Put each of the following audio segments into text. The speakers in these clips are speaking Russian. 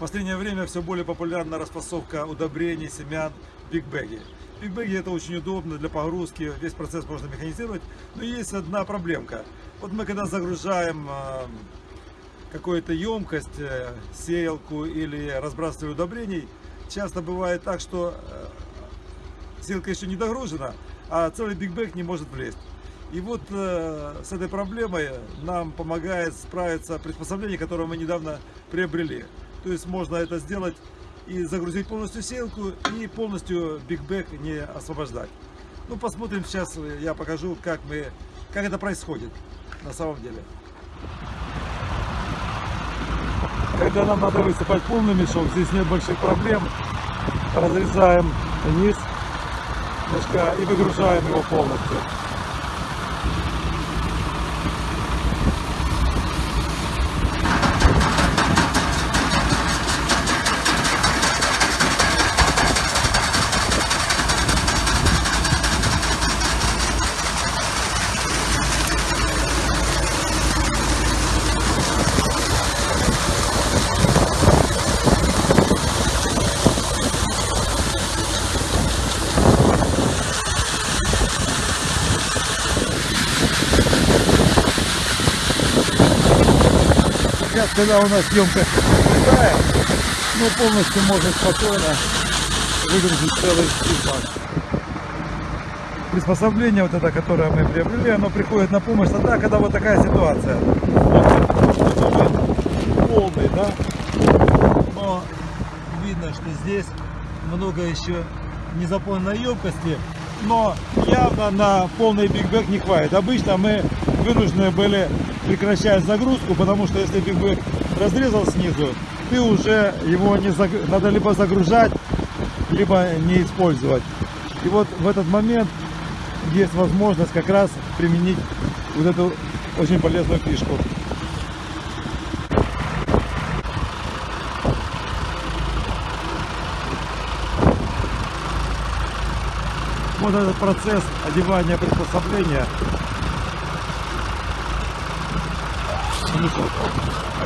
последнее время все более популярна распасовка удобрений, семян в бигбеге. Бигбеги это очень удобно для погрузки, весь процесс можно механизировать, но есть одна проблемка. Вот мы когда загружаем э, какую-то емкость, э, сеялку или разбрасывание удобрений, часто бывает так, что э, сеялка еще не догружена, а целый бигбэг не может влезть. И вот э, с этой проблемой нам помогает справиться приспособление, которое мы недавно приобрели. То есть можно это сделать и загрузить полностью сеялку, и полностью бигбэк не освобождать. Ну, посмотрим сейчас, я покажу, как, мы, как это происходит на самом деле. Когда нам надо высыпать полный мешок, здесь нет больших проблем. Разрезаем низ мешка и выгружаем его полностью. Сейчас, когда у нас съемка крутая, ну полностью можно спокойно выгрузить целый экипаж. Приспособление вот это, которое мы приобрели, оно приходит на помощь тогда, когда вот такая ситуация. Полный, да? Но видно, что здесь много еще не заполненной емкости, но явно на полный бигбэк не хватит. Обычно мы вынуждены были прекращать загрузку, потому что если бигбэк разрезал снизу, ты уже его не заг... надо либо загружать, либо не использовать. И вот в этот момент есть возможность как раз применить вот эту очень полезную фишку. Вот этот процесс одевания приспособления.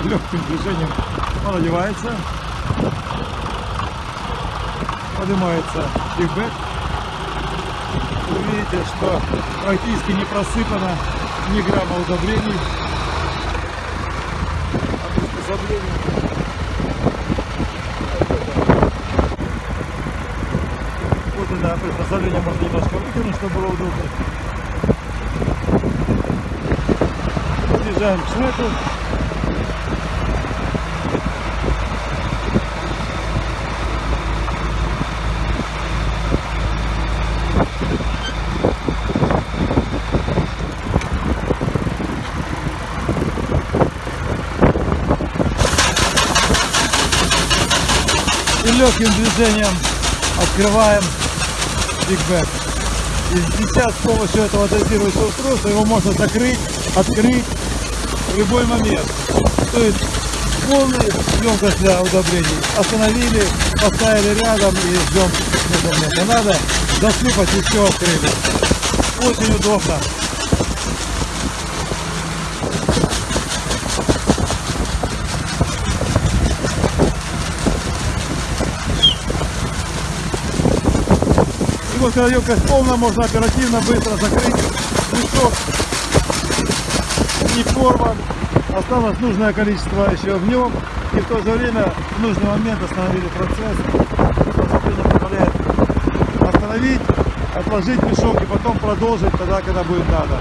Легким движением он одевается, поднимается бигбэк. Вы видите, что практически не просыпано ни грамма удобрений от приспособления. Вот это приспособление можно немножко вытянуть, чтобы было удобно. Подъезжаем к шнеку. И легким движением открываем бигбэк. И сейчас с помощью этого дозирующего устройства его можно закрыть, открыть в любой момент. То есть полный емкость для удобрений. Остановили, поставили рядом и ждем момента. Надо засыпать и все открыли. Очень удобно. Когда емкость полная, можно оперативно, быстро закрыть. Мешок не порван. Осталось нужное количество еще в нем. И в то же время в нужный момент остановили процесс. Позволяет остановить, отложить мешок и потом продолжить тогда, когда будет надо.